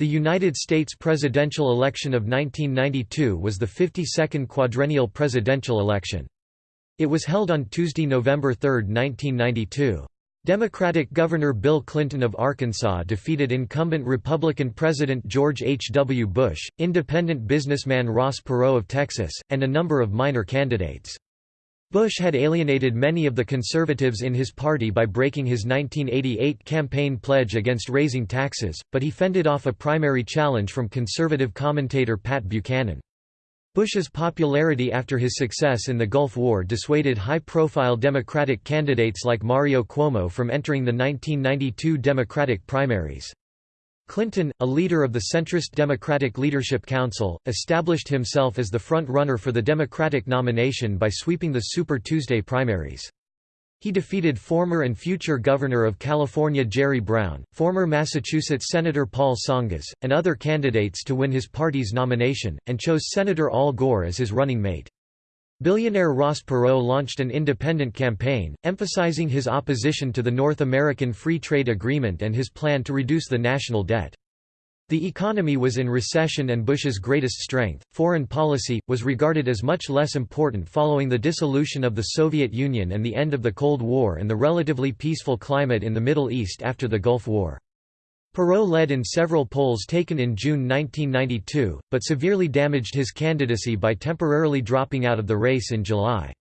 The United States presidential election of 1992 was the 52nd quadrennial presidential election. It was held on Tuesday, November 3, 1992. Democratic Governor Bill Clinton of Arkansas defeated incumbent Republican President George H. W. Bush, independent businessman Ross Perot of Texas, and a number of minor candidates. Bush had alienated many of the conservatives in his party by breaking his 1988 campaign pledge against raising taxes, but he fended off a primary challenge from conservative commentator Pat Buchanan. Bush's popularity after his success in the Gulf War dissuaded high-profile Democratic candidates like Mario Cuomo from entering the 1992 Democratic primaries. Clinton, a leader of the centrist Democratic Leadership Council, established himself as the front-runner for the Democratic nomination by sweeping the Super Tuesday primaries. He defeated former and future Governor of California Jerry Brown, former Massachusetts Senator Paul Tsongas, and other candidates to win his party's nomination, and chose Senator Al Gore as his running mate. Billionaire Ross Perot launched an independent campaign, emphasizing his opposition to the North American Free Trade Agreement and his plan to reduce the national debt. The economy was in recession and Bush's greatest strength, foreign policy, was regarded as much less important following the dissolution of the Soviet Union and the end of the Cold War and the relatively peaceful climate in the Middle East after the Gulf War. Perot led in several polls taken in June 1992, but severely damaged his candidacy by temporarily dropping out of the race in July.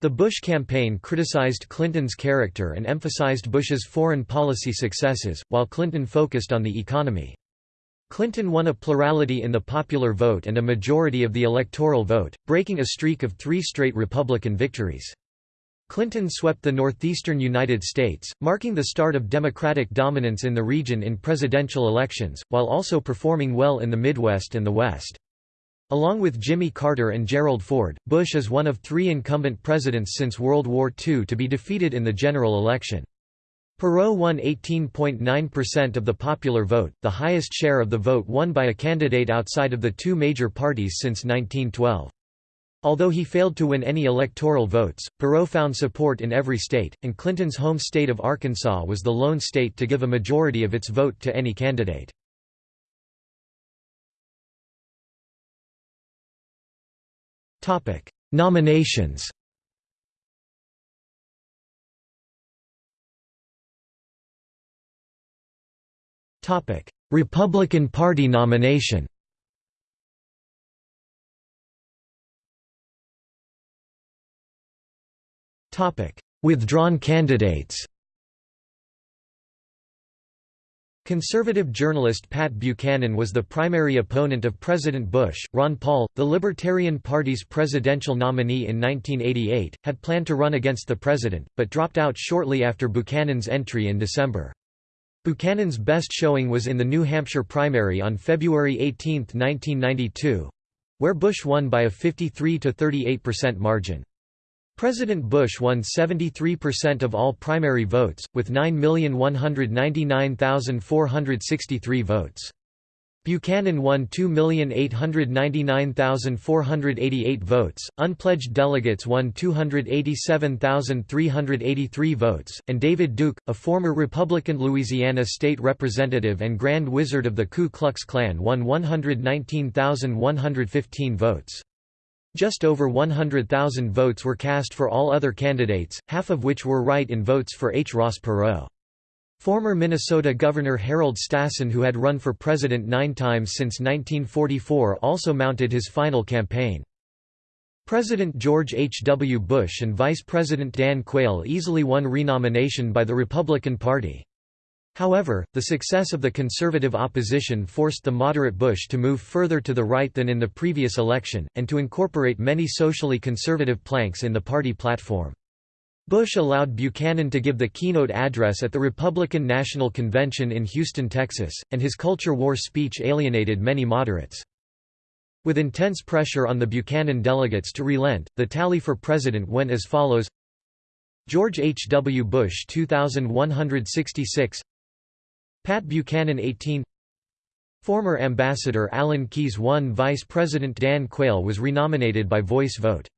The Bush campaign criticized Clinton's character and emphasized Bush's foreign policy successes, while Clinton focused on the economy. Clinton won a plurality in the popular vote and a majority of the electoral vote, breaking a streak of three straight Republican victories. Clinton swept the northeastern United States, marking the start of Democratic dominance in the region in presidential elections, while also performing well in the Midwest and the West. Along with Jimmy Carter and Gerald Ford, Bush is one of three incumbent presidents since World War II to be defeated in the general election. Perot won 18.9% of the popular vote, the highest share of the vote won by a candidate outside of the two major parties since 1912. Although he failed to win any electoral votes, Perot found support in every state, and Clinton's home state of Arkansas was the lone state to give a majority of its vote to any candidate. Nominations Republican Party nomination Withdrawn candidates Conservative journalist Pat Buchanan was the primary opponent of President Bush. Ron Paul, the Libertarian Party's presidential nominee in 1988, had planned to run against the president, but dropped out shortly after Buchanan's entry in December. Buchanan's best showing was in the New Hampshire primary on February 18, 1992 where Bush won by a 53 to 38% margin. President Bush won 73% of all primary votes, with 9,199,463 votes. Buchanan won 2,899,488 votes, unpledged delegates won 287,383 votes, and David Duke, a former Republican Louisiana state representative and Grand Wizard of the Ku Klux Klan won 119,115 votes. Just over 100,000 votes were cast for all other candidates, half of which were write-in votes for H. Ross Perot. Former Minnesota Governor Harold Stassen who had run for president nine times since 1944 also mounted his final campaign. President George H. W. Bush and Vice President Dan Quayle easily won renomination by the Republican Party. However, the success of the conservative opposition forced the moderate Bush to move further to the right than in the previous election, and to incorporate many socially conservative planks in the party platform. Bush allowed Buchanan to give the keynote address at the Republican National Convention in Houston, Texas, and his culture war speech alienated many moderates. With intense pressure on the Buchanan delegates to relent, the tally for president went as follows George H. W. Bush 2166 Pat Buchanan 18 Former Ambassador Alan Keyes 1 Vice President Dan Quayle was renominated by voice vote.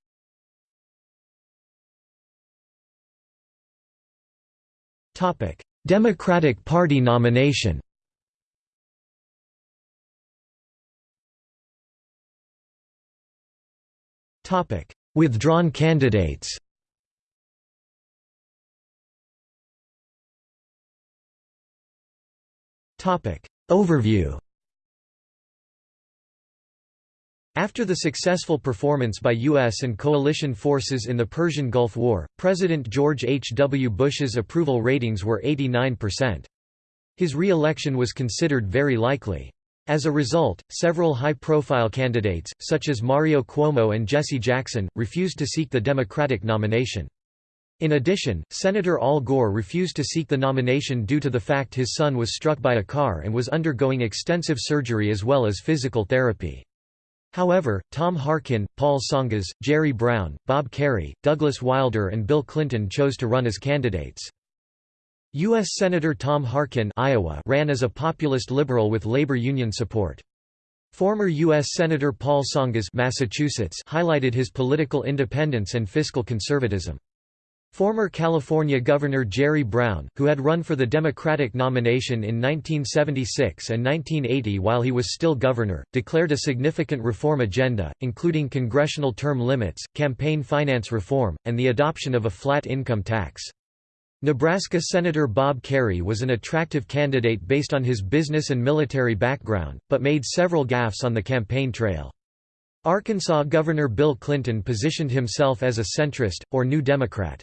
Democratic Party nomination. Withdrawn candidates. Overview After the successful performance by U.S. and coalition forces in the Persian Gulf War, President George H. W. Bush's approval ratings were 89%. His re-election was considered very likely. As a result, several high-profile candidates, such as Mario Cuomo and Jesse Jackson, refused to seek the Democratic nomination. In addition, Senator Al Gore refused to seek the nomination due to the fact his son was struck by a car and was undergoing extensive surgery as well as physical therapy. However, Tom Harkin, Paul Tsongas, Jerry Brown, Bob Kerrey, Douglas Wilder and Bill Clinton chose to run as candidates. U.S. Senator Tom Harkin Iowa ran as a populist liberal with labor union support. Former U.S. Senator Paul Tsongas Massachusetts highlighted his political independence and fiscal conservatism. Former California Governor Jerry Brown, who had run for the Democratic nomination in 1976 and 1980 while he was still governor, declared a significant reform agenda, including congressional term limits, campaign finance reform, and the adoption of a flat income tax. Nebraska Senator Bob Kerrey was an attractive candidate based on his business and military background, but made several gaffes on the campaign trail. Arkansas Governor Bill Clinton positioned himself as a centrist, or New Democrat.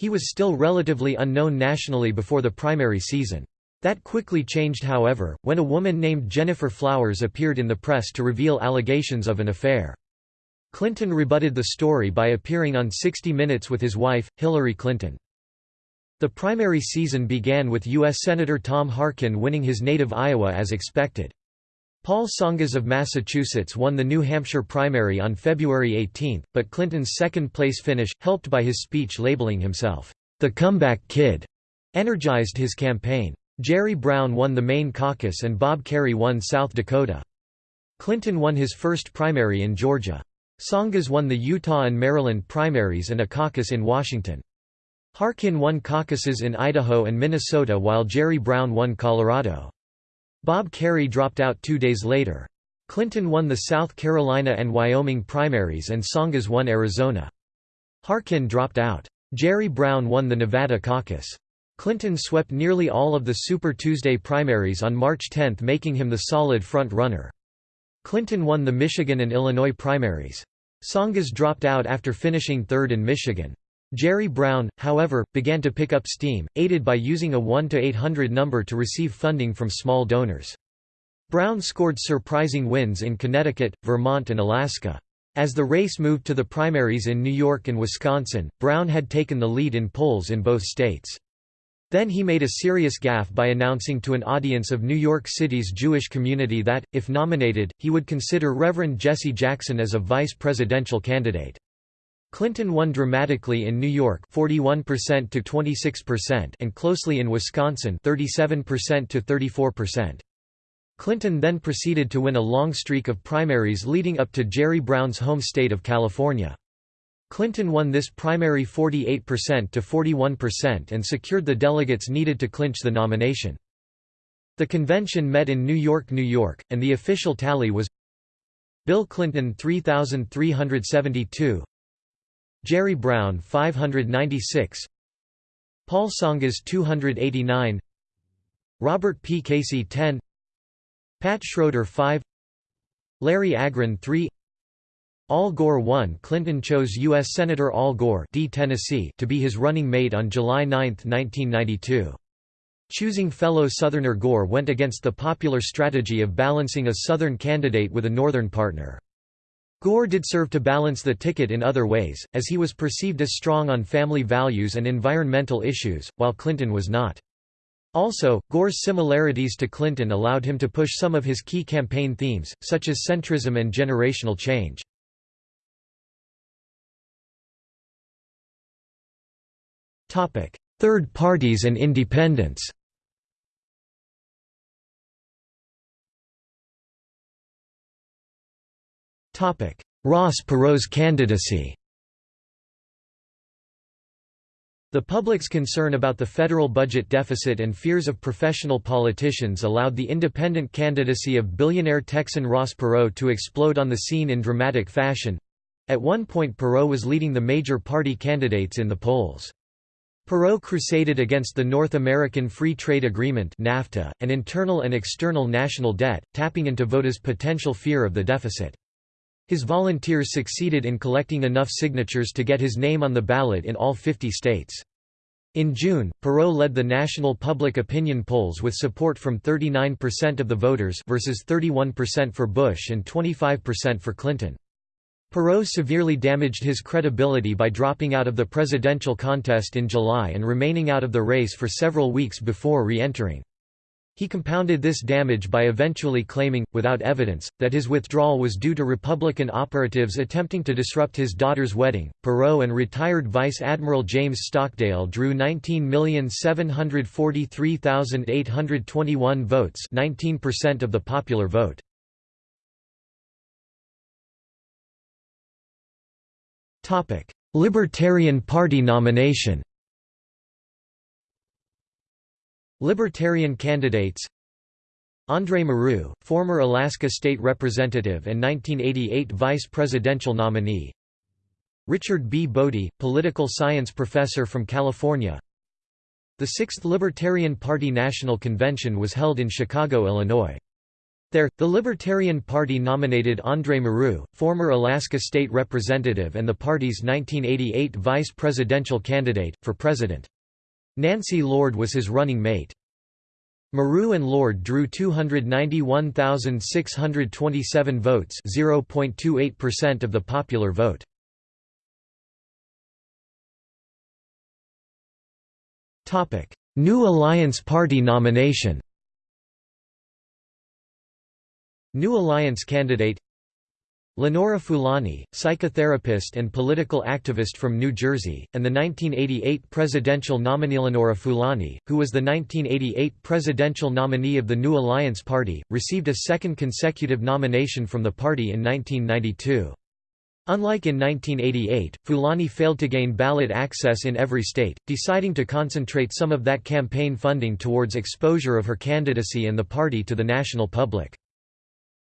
He was still relatively unknown nationally before the primary season. That quickly changed however, when a woman named Gennifer Flowers appeared in the press to reveal allegations of an affair. Clinton rebutted the story by appearing on 60 Minutes with his wife, Hillary Clinton. The primary season began with U.S. Senator Tom Harkin winning his native Iowa as expected. Paul Tsongas of Massachusetts won the New Hampshire primary on February 18, but Clinton's second-place finish, helped by his speech labeling himself, "...the comeback kid," energized his campaign. Jerry Brown won the Maine caucus and Bob Kerrey won South Dakota. Clinton won his first primary in Georgia. Tsongas won the Utah and Maryland primaries and a caucus in Washington. Harkin won caucuses in Idaho and Minnesota while Jerry Brown won Colorado. Bob Kerrey dropped out two days later. Clinton won the South Carolina and Wyoming primaries and Tsongas won Arizona. Harkin dropped out. Jerry Brown won the Nevada caucus. Clinton swept nearly all of the Super Tuesday primaries on March 10 making him the solid front-runner. Clinton won the Michigan and Illinois primaries. Tsongas dropped out after finishing third in Michigan. Jerry Brown, however, began to pick up steam, aided by using a 1–800 number to receive funding from small donors. Brown scored surprising wins in Connecticut, Vermont and Alaska. As the race moved to the primaries in New York and Wisconsin, Brown had taken the lead in polls in both states. Then he made a serious gaffe by announcing to an audience of New York City's Jewish community that, if nominated, he would consider Reverend Jesse Jackson as a vice presidential candidate. Clinton won dramatically in New York 41% to 26% and closely in Wisconsin 37% to 34%. Clinton then proceeded to win a long streak of primaries leading up to Jerry Brown's home state of California. Clinton won this primary 48% to 41% and secured the delegates needed to clinch the nomination. The convention met in New York, New York, and the official tally was Bill Clinton 3,372 Jerry Brown 596 Paul Tsongas 289 Robert P. Casey 10 Pat Schroeder 5 Larry Agran 3 Al Gore 1 Clinton chose U.S. Senator Al Gore D. Tennessee to be his running mate on July 9, 1992. Choosing fellow Southerner Gore went against the popular strategy of balancing a Southern candidate with a Northern partner. Gore did serve to balance the ticket in other ways, as he was perceived as strong on family values and environmental issues, while Clinton was not. Also, Gore's similarities to Clinton allowed him to push some of his key campaign themes, such as centrism and generational change. Third parties and independents Ross Perot's candidacy The public's concern about the federal budget deficit and fears of professional politicians allowed the independent candidacy of billionaire Texan Ross Perot to explode on the scene in dramatic fashion. At one point Perot was leading the major party candidates in the polls. Perot crusaded against the North American Free Trade Agreement NAFTA, and internal and external national debt, tapping into voters' potential fear of the deficit. His volunteers succeeded in collecting enough signatures to get his name on the ballot in all 50 states. In June, Perot led the national public opinion polls with support from 39% of the voters versus 31% for Bush and 25% for Clinton. Perot severely damaged his credibility by dropping out of the presidential contest in July and remaining out of the race for several weeks before re-entering. He compounded this damage by eventually claiming, without evidence, that his withdrawal was due to Republican operatives attempting to disrupt his daughter's wedding. Perot and retired Vice Admiral James Stockdale drew 19,743,821 votes, 19% of the popular vote. Topic: Libertarian Party nomination Libertarian candidates Andre Marrou, former Alaska State Representative and 1988 Vice Presidential nominee Richard B. Boddie, political science professor from California The Sixth Libertarian Party National Convention was held in Chicago, Illinois. There, the Libertarian Party nominated Andre Marrou, former Alaska State Representative and the party's 1988 vice presidential candidate, for president. Nancy Lord was his running mate. Marrou and Lord drew 291,627 votes 0.28% of the popular vote. New Alliance Party nomination New Alliance candidate Lenora Fulani, psychotherapist and political activist from New Jersey, and the 1988 presidential nominee Lenora Fulani, who was the 1988 presidential nominee of the New Alliance Party, received a second consecutive nomination from the party in 1992. Unlike in 1988, Fulani failed to gain ballot access in every state, deciding to concentrate some of that campaign funding towards exposure of her candidacy and the party to the national public.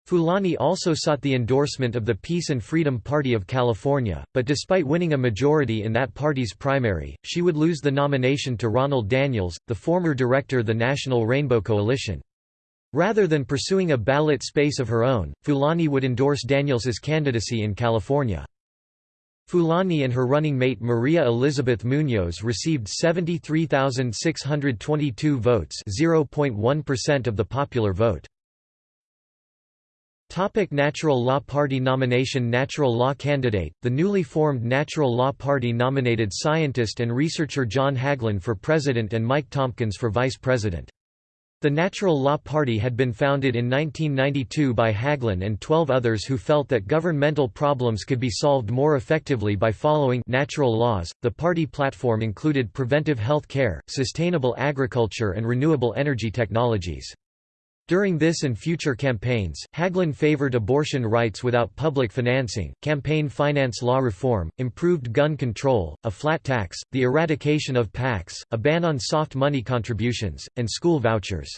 Fulani also sought the endorsement of the Peace and Freedom Party of California, but despite winning a majority in that party's primary, she would lose the nomination to Ronald Daniels, the former director of the National Rainbow Coalition. Rather than pursuing a ballot space of her own, Fulani would endorse Daniels's candidacy in California. Fulani and her running mate Maria Elizabeth Munoz received 73,622 votes 0.1% of the popular vote. Topic Natural Law Party nomination Natural Law candidate, the newly formed Natural Law Party nominated scientist and researcher John Hagelin for president and Mike Tompkins for vice president. The Natural Law Party had been founded in 1992 by Hagelin and 12 others who felt that governmental problems could be solved more effectively by following natural laws. The party platform included preventive health care, sustainable agriculture and renewable energy technologies. During this and future campaigns, Hagelin favored abortion rights without public financing, campaign finance law reform, improved gun control, a flat tax, the eradication of PACs, a ban on soft money contributions, and school vouchers.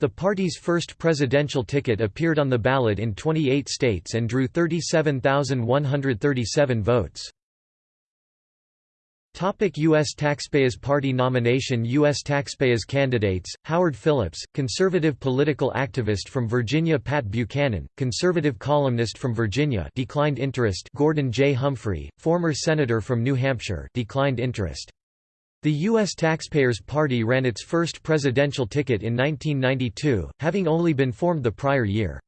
The party's first presidential ticket appeared on the ballot in 28 states and drew 37,137 votes. Topic U.S. Taxpayers Party nomination U.S. Taxpayers candidates, Howard Phillips, conservative political activist from Virginia Pat Buchanan, conservative columnist from Virginia declined interest Gordon J. Humphrey, former senator from New Hampshire declined interest. The U.S. Taxpayers Party ran its first presidential ticket in 1992, having only been formed the prior year.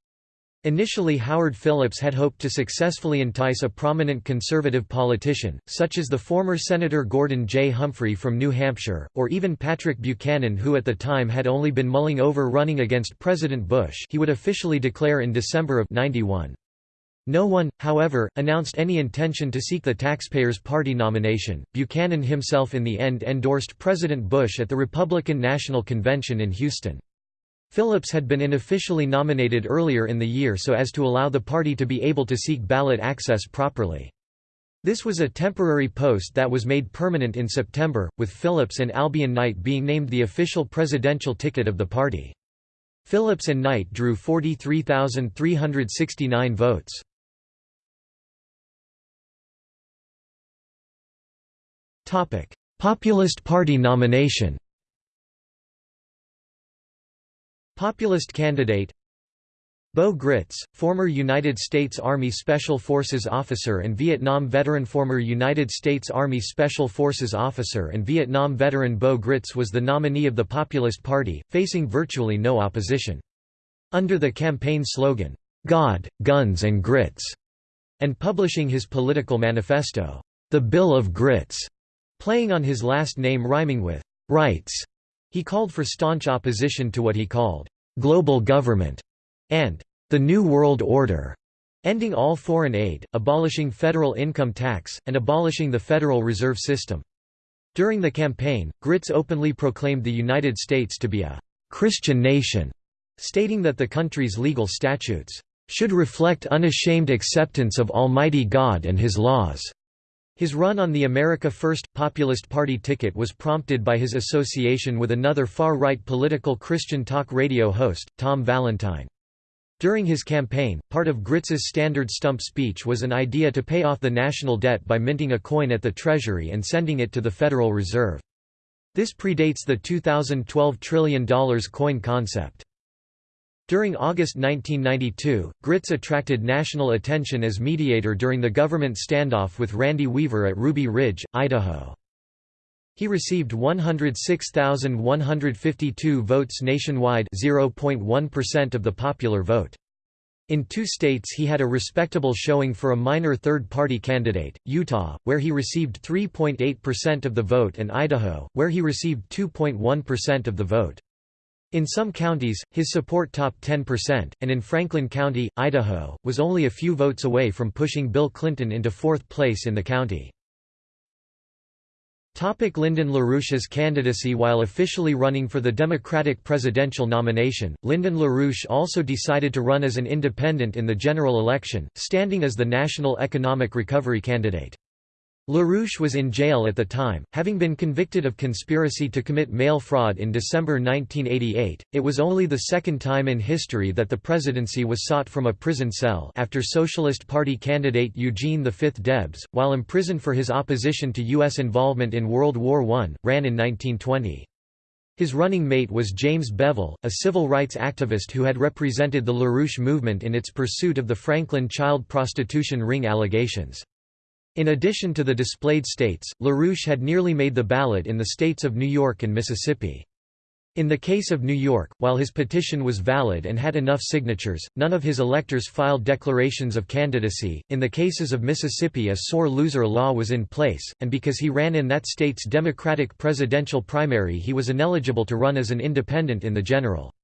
Initially Howard Phillips had hoped to successfully entice a prominent conservative politician, such as the former Senator Gordon J. Humphrey from New Hampshire, or even Patrick Buchanan who at the time had only been mulling over running against President Bush he would officially declare in December of 91. No one, however, announced any intention to seek the Taxpayers Party nomination. Buchanan himself in the end endorsed President Bush at the Republican National Convention in Houston. Phillips had been unofficially nominated earlier in the year so as to allow the party to be able to seek ballot access properly. This was a temporary post that was made permanent in September, with Phillips and Albion Knight being named the official presidential ticket of the party. Phillips and Knight drew 43,369 votes. Populist Party nomination Populist candidate Bo Gritz, former United States Army Special Forces officer and Vietnam veteran Former United States Army Special Forces officer and Vietnam veteran Bo Gritz was the nominee of the Populist Party, facing virtually no opposition. Under the campaign slogan, "'God, Guns and Grits' and publishing his political manifesto, "'The Bill of Grits' Playing on his last name rhyming with «rights», he called for staunch opposition to what he called «global government» and «the New World Order», ending all foreign aid, abolishing federal income tax, and abolishing the Federal Reserve System. During the campaign, Gritz openly proclaimed the United States to be a «Christian nation», stating that the country's legal statutes «should reflect unashamed acceptance of Almighty God and His laws». His run on the America First, Populist Party ticket was prompted by his association with another far-right political Christian talk radio host, Tom Valentine. During his campaign, part of Gritz's standard stump speech was an idea to pay off the national debt by minting a coin at the Treasury and sending it to the Federal Reserve. This predates the 2012 trillion dollars coin concept. During August 1992, Gritz attracted national attention as mediator during the government standoff with Randy Weaver at Ruby Ridge, Idaho. He received 106,152 votes nationwide 0.1% of the popular vote. In two states he had a respectable showing for a minor third-party candidate, Utah, where he received 3.8% of the vote and Idaho, where he received 2.1% of the vote. In some counties, his support topped 10%, and in Franklin County, Idaho, was only a few votes away from pushing Bill Clinton into fourth place in the county. Topic Lyndon LaRouche's candidacy While officially running for the Democratic presidential nomination, Lyndon LaRouche also decided to run as an independent in the general election, standing as the National Economic Recovery candidate. LaRouche was in jail at the time, having been convicted of conspiracy to commit mail fraud in December 1988. It was only the second time in history that the presidency was sought from a prison cell after Socialist Party candidate Eugene V. Debs, while imprisoned for his opposition to U.S. involvement in World War I, ran in 1920. His running mate was James Bevel, a civil rights activist who had represented the LaRouche movement in its pursuit of the Franklin child prostitution ring allegations. In addition to the displayed states, LaRouche had nearly made the ballot in the states of New York and Mississippi. In the case of New York, while his petition was valid and had enough signatures, none of his electors filed declarations of candidacy. In the cases of Mississippi, a sore loser law was in place, and because he ran in that state's Democratic presidential primary, he was ineligible to run as an independent in the general.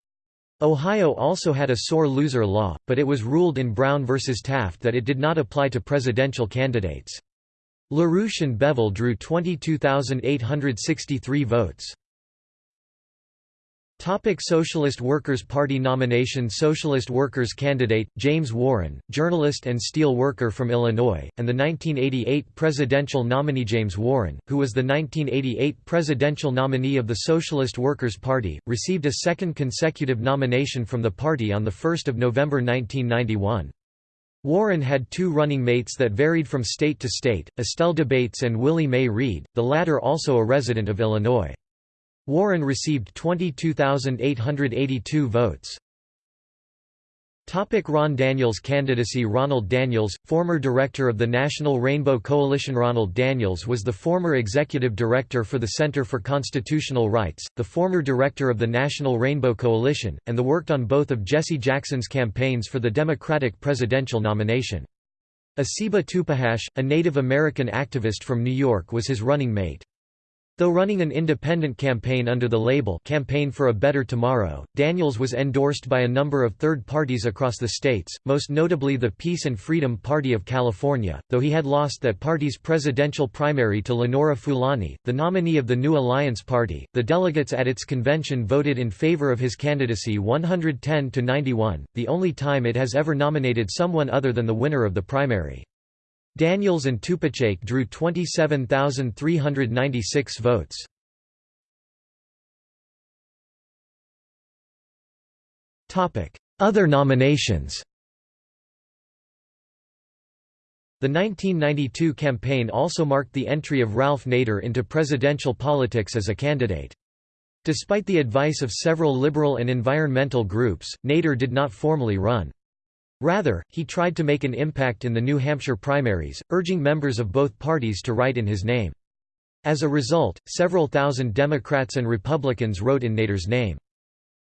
Ohio also had a sore loser law, but it was ruled in Brown v. Taft that it did not apply to presidential candidates. LaRouche and Bevel drew 22,863 votes. Topic Socialist Workers' Party nomination Socialist Workers candidate, James Warren, journalist and steel worker from Illinois, and the 1988 presidential nominee James Warren, who was the 1988 presidential nominee of the Socialist Workers' Party, received a second consecutive nomination from the party on 1 November 1991. Warren had two running mates that varied from state to state, Estelle Debates and Willie Mae Reed, the latter also a resident of Illinois. Warren received 22,882 votes. Topic Ron Daniels candidacy Ronald Daniels, former director of the National Rainbow Coalition Ronald Daniels was the former executive director for the Center for Constitutional Rights, the former director of the National Rainbow Coalition, and the worked on both of Jesse Jackson's campaigns for the Democratic presidential nomination. Asiba Tupahache, a Native American activist from New York was his running mate. Though running an independent campaign under the label Campaign for a Better Tomorrow, Daniels was endorsed by a number of third parties across the states, most notably the Peace and Freedom Party of California, though he had lost that party's presidential primary to Lenora Fulani, the nominee of the New Alliance Party. The delegates at its convention voted in favor of his candidacy 110 to 91, the only time it has ever nominated someone other than the winner of the primary. Daniels and Tupahache drew 27,396 votes. Other nominations The 1992 campaign also marked the entry of Ralph Nader into presidential politics as a candidate. Despite the advice of several liberal and environmental groups, Nader did not formally run. Rather, he tried to make an impact in the New Hampshire primaries, urging members of both parties to write in his name. As a result, several thousand Democrats and Republicans wrote in Nader's name.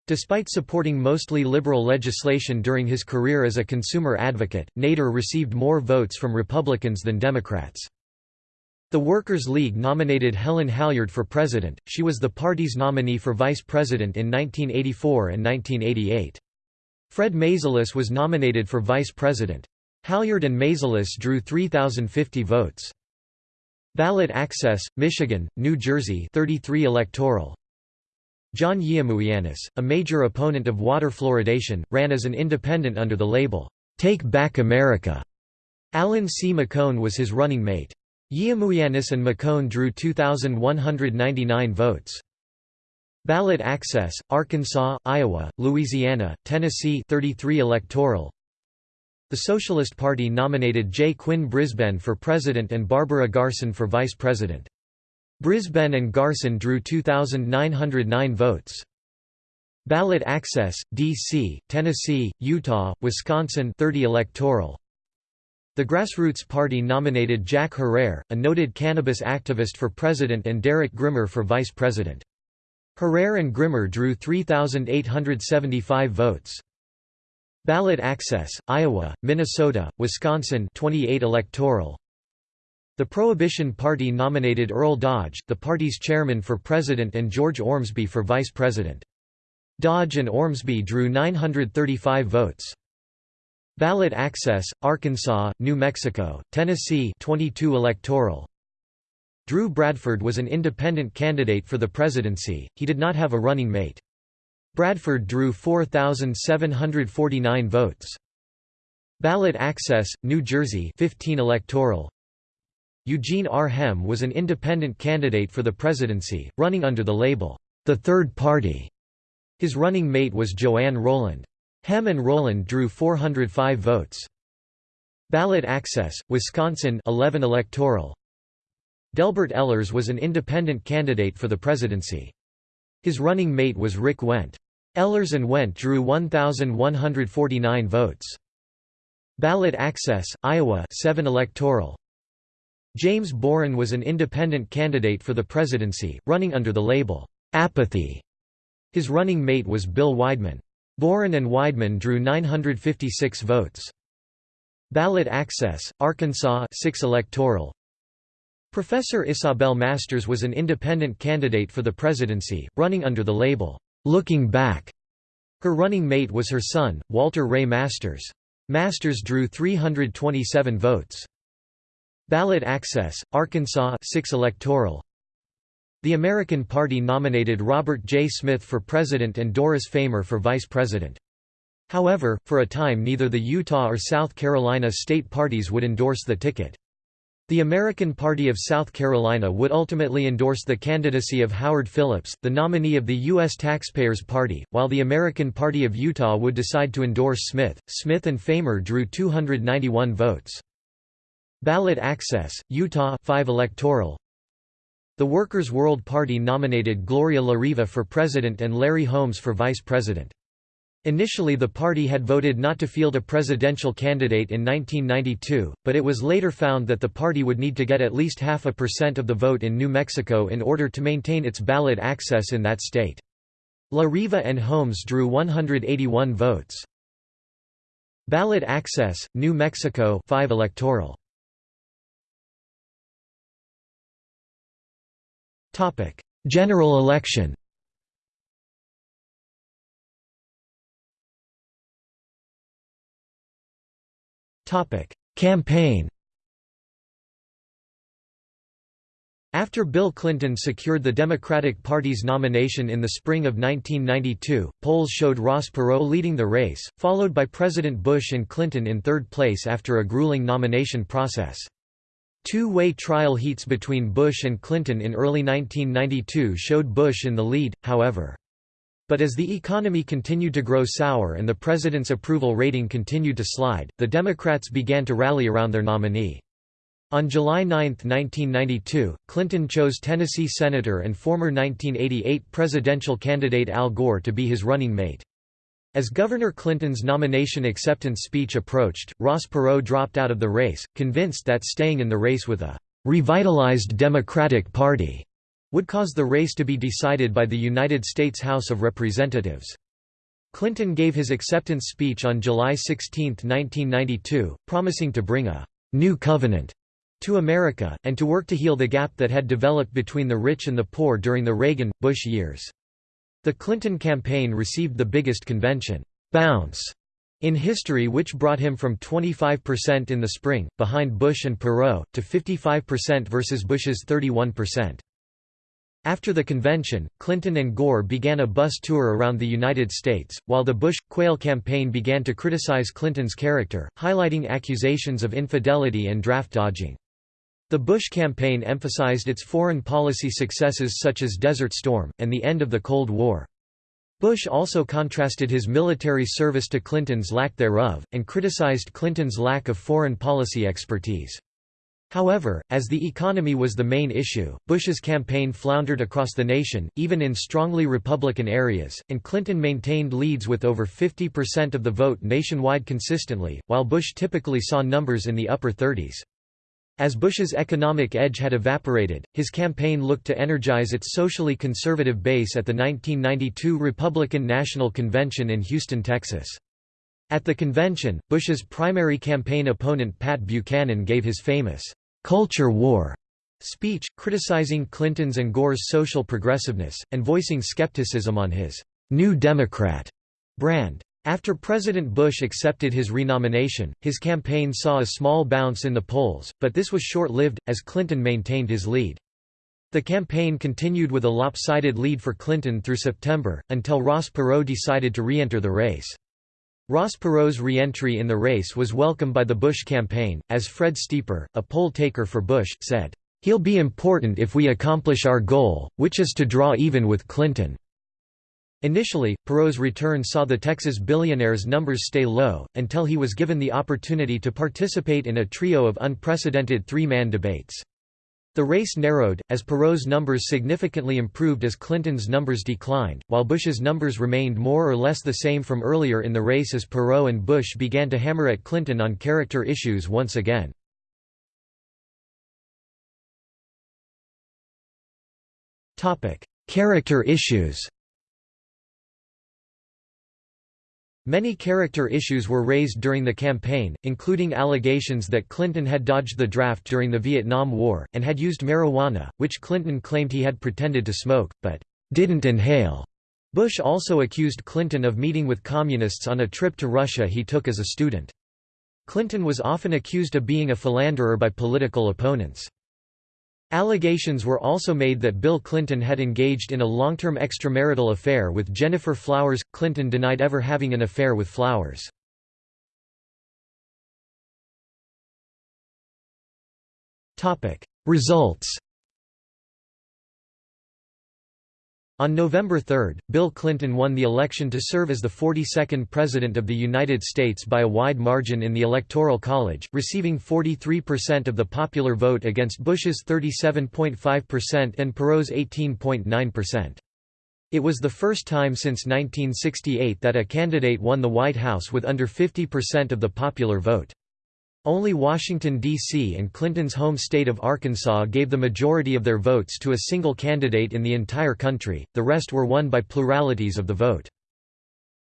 Despite supporting mostly liberal legislation during his career as a consumer advocate, Nader received more votes from Republicans than Democrats. The Workers' League nominated Helen Halyard for president, she was the party's nominee for vice president in 1984 and 1988. Fred Mazelis was nominated for vice president. Halyard and Mazelis drew 3,050 votes. Ballot Access, Michigan, New Jersey 33 electoral, John Yiamouyiannis, a major opponent of water fluoridation, ran as an independent under the label, "'Take Back America'". Alan C. McCone was his running mate. Yiamouyiannis and McCone drew 2,199 votes. Ballot Access, Arkansas, Iowa, Louisiana, Tennessee 33 electoral. The Socialist Party nominated J. Quinn Brisbane for president and Barbara Garson for vice president. Brisbane and Garson drew 2,909 votes. Ballot Access, D.C., Tennessee, Utah, Wisconsin 30 electoral. The Grassroots Party nominated Jack Herer, a noted cannabis activist for president and Derek Grimmer for vice president. Herer and Grimmer drew 3,875 votes. Ballot Access, Iowa, Minnesota, Wisconsin 28 electoral. The Prohibition Party nominated Earl Dodge, the party's chairman for president and George Ormsby for vice president. Dodge and Ormsby drew 935 votes. Ballot Access, Arkansas, New Mexico, Tennessee 22 electoral. Drew Bradford was an independent candidate for the presidency, he did not have a running mate. Bradford drew 4,749 votes. Ballot Access, New Jersey 15 electoral. Eugene R. Hem was an independent candidate for the presidency, running under the label, the Third Party. His running mate was Joanne Roland. Hem and Roland drew 405 votes. Ballot Access, Wisconsin 11 electoral. Delbert Ehlers was an independent candidate for the presidency. His running mate was Rick Wendt. Ehlers and Wendt drew 1,149 votes. Ballot Access, Iowa 7 electoral. James Boren was an independent candidate for the presidency, running under the label, "'Apathy'". His running mate was Bill Weidman. Boren and Weidman drew 956 votes. Ballot Access, Arkansas 6 electoral. Professor Isabel Masters was an independent candidate for the presidency, running under the label, "'Looking Back'". Her running mate was her son, Walter Ray Masters. Masters drew 327 votes. Ballot Access, Arkansas 6 electoral. The American Party nominated Robert J. Smith for president and Doris Famer for vice president. However, for a time neither the Utah or South Carolina state parties would endorse the ticket. The American Party of South Carolina would ultimately endorse the candidacy of Howard Phillips, the nominee of the U.S. Taxpayers Party, while the American Party of Utah would decide to endorse Smith. Smith and Famer drew 291 votes. Ballot Access, Utah 5 electoral. The Workers' World Party nominated Gloria La Riva for president and Larry Holmes for vice president. Initially the party had voted not to field a presidential candidate in 1992, but it was later found that the party would need to get at least half a percent of the vote in New Mexico in order to maintain its ballot access in that state. La Riva and Holmes drew 181 votes. Ballot access, New Mexico 5 electoral. General election. Campaign. After Bill Clinton secured the Democratic Party's nomination in the spring of 1992, polls showed Ross Perot leading the race, followed by President Bush and Clinton in third place after a grueling nomination process. Two-way trial heats between Bush and Clinton in early 1992 showed Bush in the lead, however. But as the economy continued to grow sour and the president's approval rating continued to slide, the Democrats began to rally around their nominee. On July 9, 1992, Clinton chose Tennessee Senator and former 1988 presidential candidate Al Gore to be his running mate. As Governor Clinton's nomination acceptance speech approached, Ross Perot dropped out of the race, convinced that staying in the race with a revitalized Democratic Party would cause the race to be decided by the United States House of Representatives. Clinton gave his acceptance speech on July 16, 1992, promising to bring a new covenant to America, and to work to heal the gap that had developed between the rich and the poor during the Reagan-Bush years. The Clinton campaign received the biggest convention bounce in history which brought him from 25% in the spring, behind Bush and Perot, to 55% versus Bush's 31%. After the convention, Clinton and Gore began a bus tour around the United States, while the Bush-Quayle campaign began to criticize Clinton's character, highlighting accusations of infidelity and draft dodging. The Bush campaign emphasized its foreign policy successes such as Desert Storm, and the end of the Cold War. Bush also contrasted his military service to Clinton's lack thereof, and criticized Clinton's lack of foreign policy expertise. However, as the economy was the main issue, Bush's campaign floundered across the nation, even in strongly Republican areas, and Clinton maintained leads with over 50% of the vote nationwide consistently, while Bush typically saw numbers in the upper 30s. As Bush's economic edge had evaporated, his campaign looked to energize its socially conservative base at the 1992 Republican National Convention in Houston, Texas. At the convention, Bush's primary campaign opponent Pat Buchanan gave his famous, "'Culture War' speech, criticizing Clinton's and Gore's social progressiveness, and voicing skepticism on his "'New Democrat' brand. After President Bush accepted his renomination, his campaign saw a small bounce in the polls, but this was short-lived, as Clinton maintained his lead. The campaign continued with a lopsided lead for Clinton through September, until Ross Perot decided to re-enter the race. Ross Perot's re-entry in the race was welcomed by the Bush campaign, as Fred Steeper, a poll taker for Bush, said, "...he'll be important if we accomplish our goal, which is to draw even with Clinton." Initially, Perot's return saw the Texas billionaire's numbers stay low, until he was given the opportunity to participate in a trio of unprecedented three-man debates. The race narrowed, as Perot's numbers significantly improved as Clinton's numbers declined, while Bush's numbers remained more or less the same from earlier in the race as Perot and Bush began to hammer at Clinton on character issues once again. Character issues Many character issues were raised during the campaign, including allegations that Clinton had dodged the draft during the Vietnam War, and had used marijuana, which Clinton claimed he had pretended to smoke, but didn't inhale. Bush also accused Clinton of meeting with communists on a trip to Russia he took as a student. Clinton was often accused of being a philanderer by political opponents. Allegations were also made that Bill Clinton had engaged in a long-term extramarital affair with Gennifer Flowers. Clinton denied ever having an affair with Flowers. Results On November 3, Bill Clinton won the election to serve as the 42nd President of the United States by a wide margin in the Electoral College, receiving 43% of the popular vote against Bush's 37.5% and Perot's 18.9%. It was the first time since 1968 that a candidate won the White House with under 50% of the popular vote. Only Washington, D.C. and Clinton's home state of Arkansas gave the majority of their votes to a single candidate in the entire country, the rest were won by pluralities of the vote.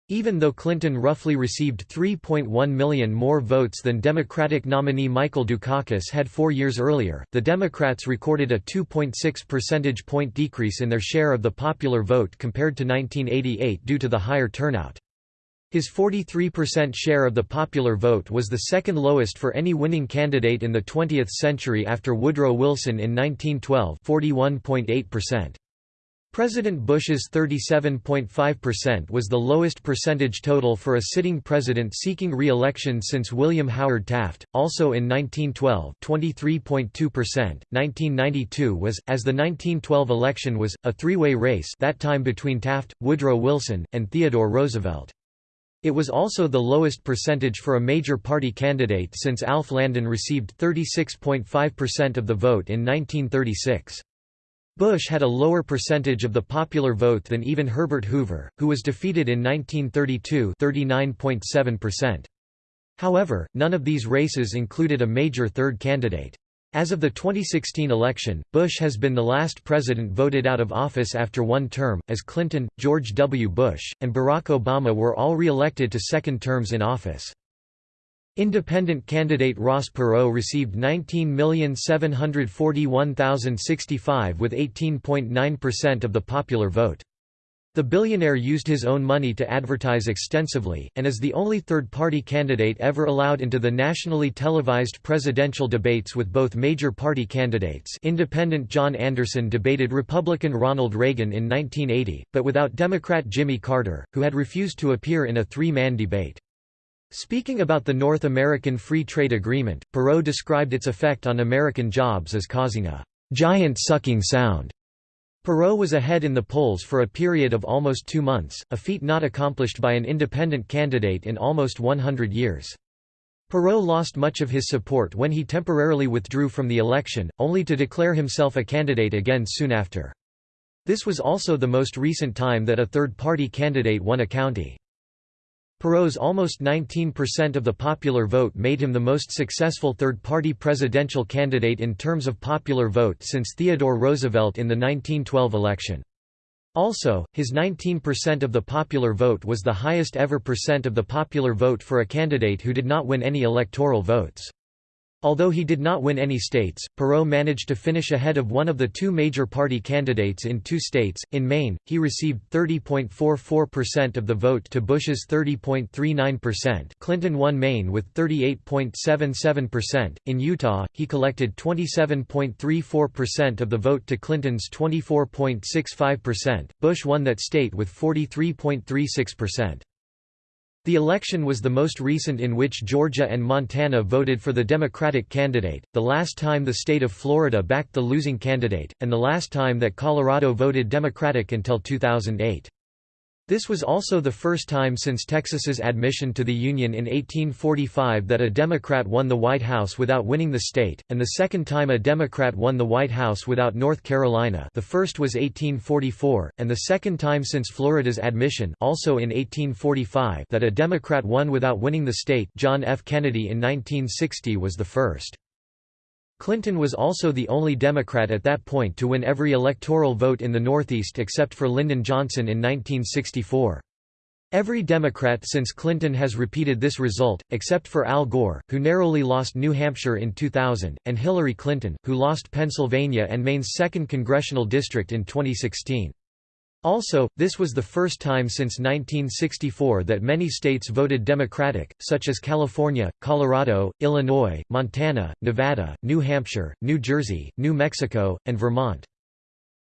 Even though Clinton roughly received 3.1 million more votes than Democratic nominee Michael Dukakis had four years earlier, the Democrats recorded a 2.6 percentage point decrease in their share of the popular vote compared to 1988 due to the higher turnout. His 43% share of the popular vote was the second lowest for any winning candidate in the 20th century after Woodrow Wilson in 1912 41.8%. President Bush's 37.5% was the lowest percentage total for a sitting president seeking re-election since William Howard Taft, also in 1912 23.2%. 1992 was, as the 1912 election was, a three-way race that time between Taft, Woodrow Wilson, and Theodore Roosevelt. It was also the lowest percentage for a major party candidate since Alf Landon received 36.5% of the vote in 1936. Bush had a lower percentage of the popular vote than even Herbert Hoover, who was defeated in 1932 39.7%. However, none of these races included a major third candidate. As of the 2016 election, Bush has been the last president voted out of office after one term, as Clinton, George W. Bush, and Barack Obama were all re-elected to second terms in office. Independent candidate Ross Perot received 19,741,065 with 18.9% of the popular vote. The billionaire used his own money to advertise extensively, and is the only third-party candidate ever allowed into the nationally televised presidential debates with both major party candidates Independent John Anderson debated Republican Ronald Reagan in 1980, but without Democrat Jimmy Carter, who had refused to appear in a three-man debate. Speaking about the North American Free Trade Agreement, Perot described its effect on American jobs as causing a «giant sucking sound» Perot was ahead in the polls for a period of almost two months, a feat not accomplished by an independent candidate in almost 100 years. Perot lost much of his support when he temporarily withdrew from the election, only to declare himself a candidate again soon after. This was also the most recent time that a third-party candidate won a county. Perot's almost 19% of the popular vote made him the most successful third-party presidential candidate in terms of popular vote since Theodore Roosevelt in the 1912 election. Also, his 19% of the popular vote was the highest ever percent of the popular vote for a candidate who did not win any electoral votes. Although he did not win any states, Perot managed to finish ahead of one of the two major party candidates in two states. In Maine, he received 30.44% of the vote to Bush's 30.39%. Clinton won Maine with 38.77%. In Utah, he collected 27.34% of the vote to Clinton's 24.65%. Bush won that state with 43.36%. The election was the most recent in which Georgia and Montana voted for the Democratic candidate, the last time the state of Florida backed the losing candidate, and the last time that Colorado voted Democratic until 2008. This was also the first time since Texas's admission to the Union in 1845 that a Democrat won the White House without winning the state, and the second time a Democrat won the White House without North Carolina the first was 1844, and the second time since Florida's admission also in 1845 that a Democrat won without winning the state John F. Kennedy in 1960 was the first. Clinton was also the only Democrat at that point to win every electoral vote in the Northeast except for Lyndon Johnson in 1964. Every Democrat since Clinton has repeated this result, except for Al Gore, who narrowly lost New Hampshire in 2000, and Hillary Clinton, who lost Pennsylvania and Maine's 2nd congressional district in 2016. Also, this was the first time since 1964 that many states voted Democratic, such as California, Colorado, Illinois, Montana, Nevada, New Hampshire, New Jersey, New Mexico, and Vermont.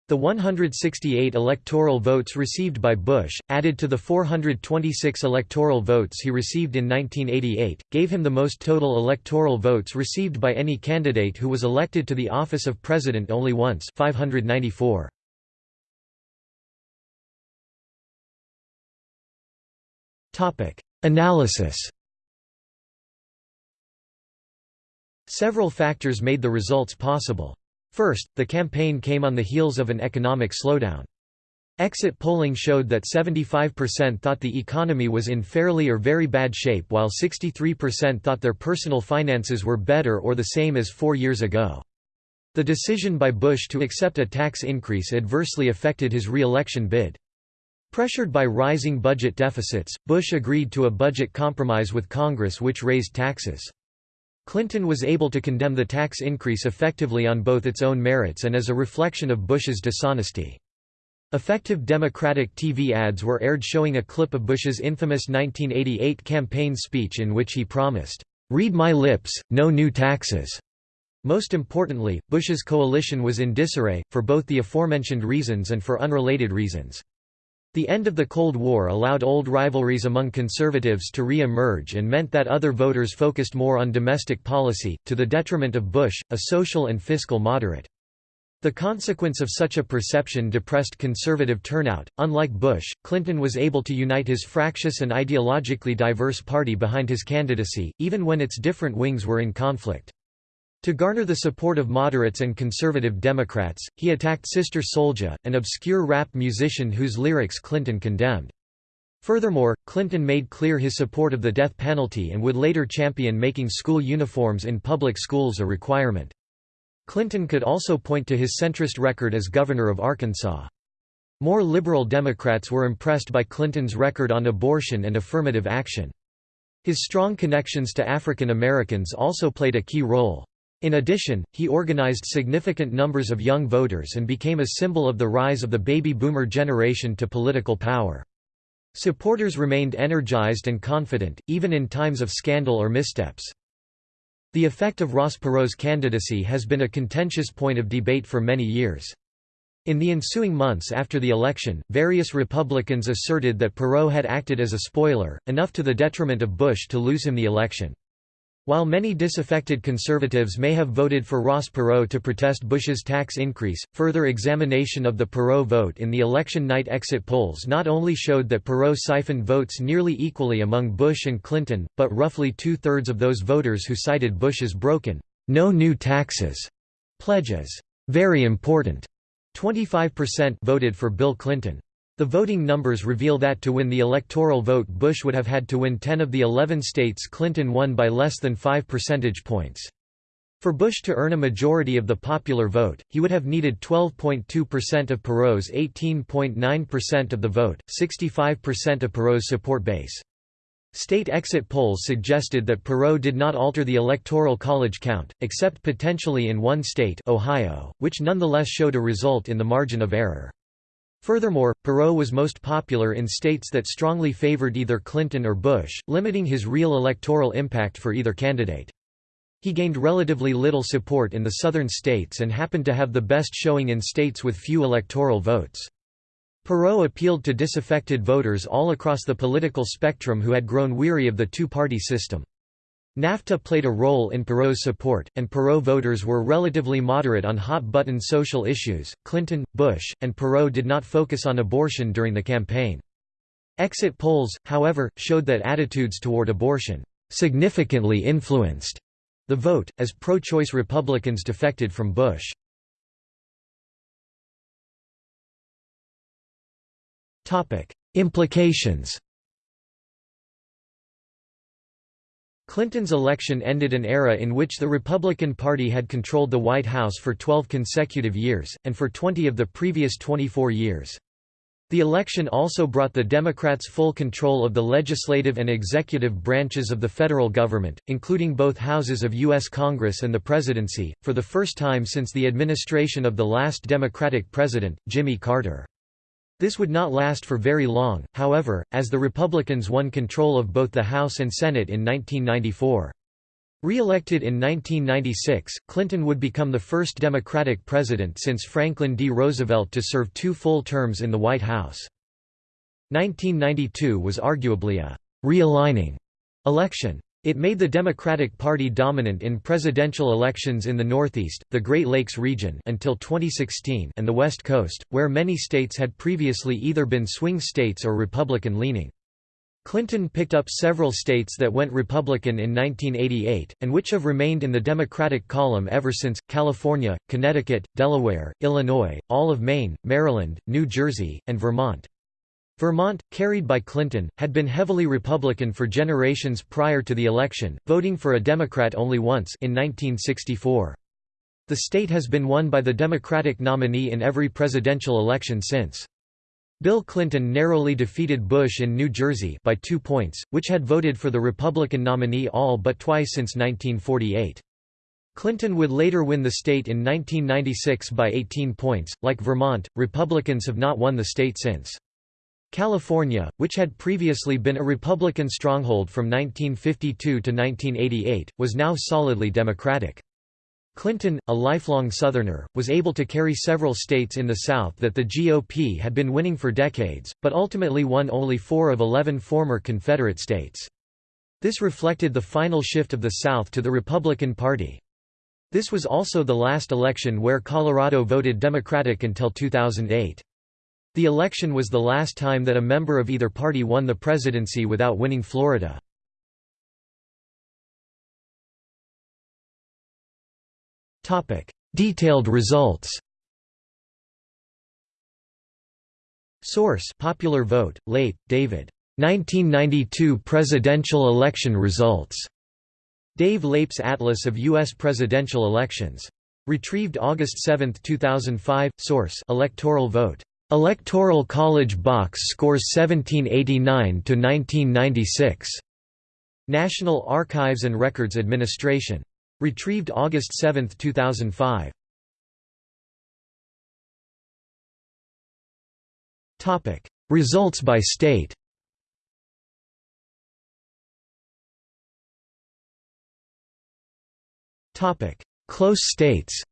The 168 electoral votes received by Bush, added to the 426 electoral votes he received in 1988, gave him the most total electoral votes received by any candidate who was elected to the office of president only once 594. Analysis Several factors made the results possible. First, the campaign came on the heels of an economic slowdown. Exit polling showed that 75% thought the economy was in fairly or very bad shape while 63% thought their personal finances were better or the same as four years ago. The decision by Bush to accept a tax increase adversely affected his re-election bid. Pressured by rising budget deficits, Bush agreed to a budget compromise with Congress which raised taxes. Clinton was able to condemn the tax increase effectively on both its own merits and as a reflection of Bush's dishonesty. Effective Democratic TV ads were aired showing a clip of Bush's infamous 1988 campaign speech in which he promised, "'Read my lips, no new taxes'". Most importantly, Bush's coalition was in disarray, for both the aforementioned reasons and for unrelated reasons. The end of the Cold War allowed old rivalries among conservatives to re-emerge and meant that other voters focused more on domestic policy, to the detriment of Bush, a social and fiscal moderate. The consequence of such a perception depressed conservative turnout. Unlike Bush, Clinton was able to unite his fractious and ideologically diverse party behind his candidacy, even when its different wings were in conflict. To garner the support of moderates and conservative Democrats, he attacked Sister Souljah, an obscure rap musician whose lyrics Clinton condemned. Furthermore, Clinton made clear his support of the death penalty and would later champion making school uniforms in public schools a requirement. Clinton could also point to his centrist record as governor of Arkansas. More liberal Democrats were impressed by Clinton's record on abortion and affirmative action. His strong connections to African Americans also played a key role. In addition, he organized significant numbers of young voters and became a symbol of the rise of the baby boomer generation to political power. Supporters remained energized and confident, even in times of scandal or missteps. The effect of Ross Perot's candidacy has been a contentious point of debate for many years. In the ensuing months after the election, various Republicans asserted that Perot had acted as a spoiler, enough to the detriment of Bush to lose him the election. While many disaffected conservatives may have voted for Ross Perot to protest Bush's tax increase, further examination of the Perot vote in the election night exit polls not only showed that Perot siphoned votes nearly equally among Bush and Clinton, but roughly two-thirds of those voters who cited Bush's broken, no new taxes pledges, very important, 25% voted for Bill Clinton. The voting numbers reveal that to win the electoral vote Bush would have had to win 10 of the 11 states Clinton won by less than 5 percentage points. For Bush to earn a majority of the popular vote, he would have needed 12.2% of Perot's 18.9% of the vote, 65% of Perot's support base. State exit polls suggested that Perot did not alter the Electoral College count, except potentially in one state Ohio, which nonetheless showed a result in the margin of error. Furthermore, Perot was most popular in states that strongly favored either Clinton or Bush, limiting his real electoral impact for either candidate. He gained relatively little support in the southern states and happened to have the best showing in states with few electoral votes. Perot appealed to disaffected voters all across the political spectrum who had grown weary of the two-party system. NAFTA played a role in Perot's support, and Perot voters were relatively moderate on hot-button social issues. Clinton, Bush, and Perot did not focus on abortion during the campaign. Exit polls, however, showed that attitudes toward abortion significantly influenced the vote, as pro-choice Republicans defected from Bush. Implications Clinton's election ended an era in which the Republican Party had controlled the White House for 12 consecutive years, and for 20 of the previous 24 years. The election also brought the Democrats full control of the legislative and executive branches of the federal government, including both houses of U.S. Congress and the presidency, for the first time since the administration of the last Democratic president, Jimmy Carter. This would not last for very long, however, as the Republicans won control of both the House and Senate in 1994. Re-elected in 1996, Clinton would become the first Democratic president since Franklin D. Roosevelt to serve two full terms in the White House. 1992 was arguably a «realigning» election. It made the Democratic Party dominant in presidential elections in the Northeast, the Great Lakes region until 2016 and the West Coast, where many states had previously either been swing states or Republican-leaning. Clinton picked up several states that went Republican in 1988, and which have remained in the Democratic column ever since, California, Connecticut, Delaware, Illinois, all of Maine, Maryland, New Jersey, and Vermont. Vermont, carried by Clinton, had been heavily Republican for generations prior to the election, voting for a Democrat only once in 1964. The state has been won by the Democratic nominee in every presidential election since. Bill Clinton narrowly defeated Bush in New Jersey by two points, which had voted for the Republican nominee all but twice since 1948. Clinton would later win the state in 1996 by 18 points. Like Vermont, Republicans have not won the state since. California, which had previously been a Republican stronghold from 1952 to 1988, was now solidly Democratic. Clinton, a lifelong Southerner, was able to carry several states in the South that the GOP had been winning for decades, but ultimately won only four of 11 former Confederate states. This reflected the final shift of the South to the Republican Party. This was also the last election where Colorado voted Democratic until 2008. The election was the last time that a member of either party won the presidency without winning Florida. Detailed results Source Popular Vote, Leip, David. 1992 presidential election results. Dave Leip's Atlas of U.S. Presidential Elections. Retrieved August 7, 2005. Source Electoral Vote. Electoral College Box scores 1789 to 1996. National Archives and Records Administration. Retrieved August 7, 2005. Topic: Results by state. Topic: Close states.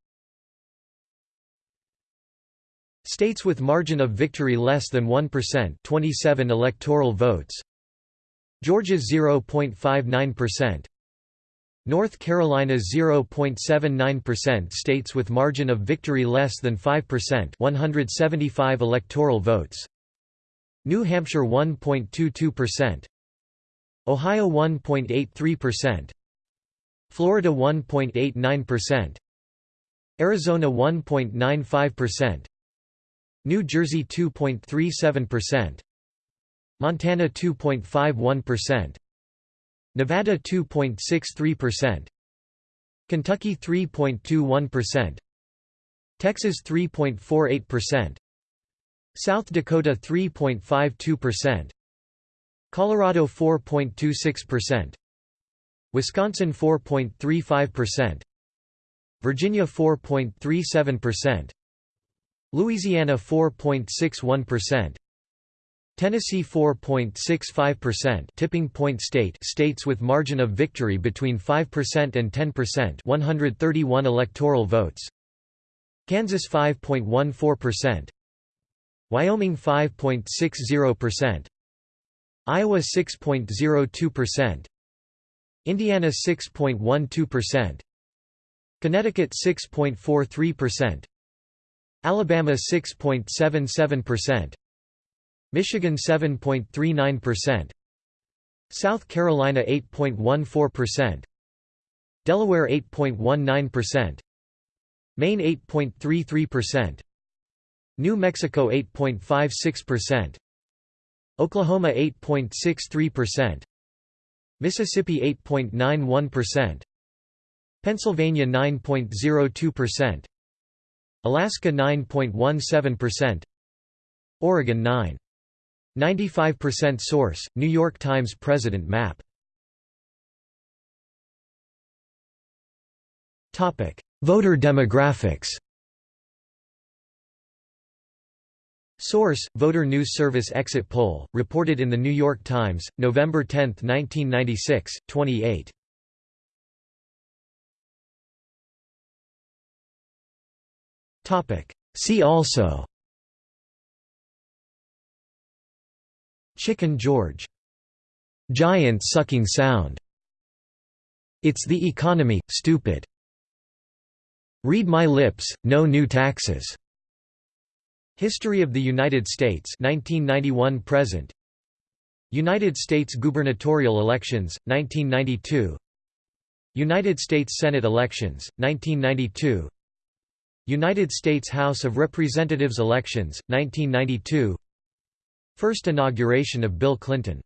States with margin of victory less than 1%, 27 electoral votes. Georgia 0.59%. North Carolina 0.79% states with margin of victory less than 5% 175 electoral votes. New Hampshire 1.22% Ohio 1.83% Florida 1.89% Arizona 1.95% New Jersey 2.37% Montana 2.51% Nevada 2.63%, Kentucky 3.21%, Texas 3.48%, South Dakota 3.52%, Colorado 4.26%, Wisconsin 4.35%, Virginia 4.37%, Louisiana 4.61%, Tennessee 4.65% tipping point state states with margin of victory between 5% and 10% 131 electoral votes. Kansas 5.14% Wyoming 5.60% Iowa 6.02% Indiana 6.12% Connecticut 6.43% Alabama 6.77% Michigan 7.39%, South Carolina 8.14%, Delaware 8.19%, Maine 8.33%, New Mexico 8.56%, Oklahoma 8.63%, Mississippi 8.91%, Pennsylvania 9.02%, Alaska 9.17%, Oregon 9. 95% source, New York Times President map Voter demographics Source: Voter News Service Exit Poll, reported in The New York Times, November 10, 1996, 28. See also Chicken George. Giant sucking sound. It's the economy, stupid. Read my lips, no new taxes. History of the United States 1991 present. United States gubernatorial elections 1992. United States Senate elections 1992. United States House of Representatives elections 1992 First inauguration of Bill Clinton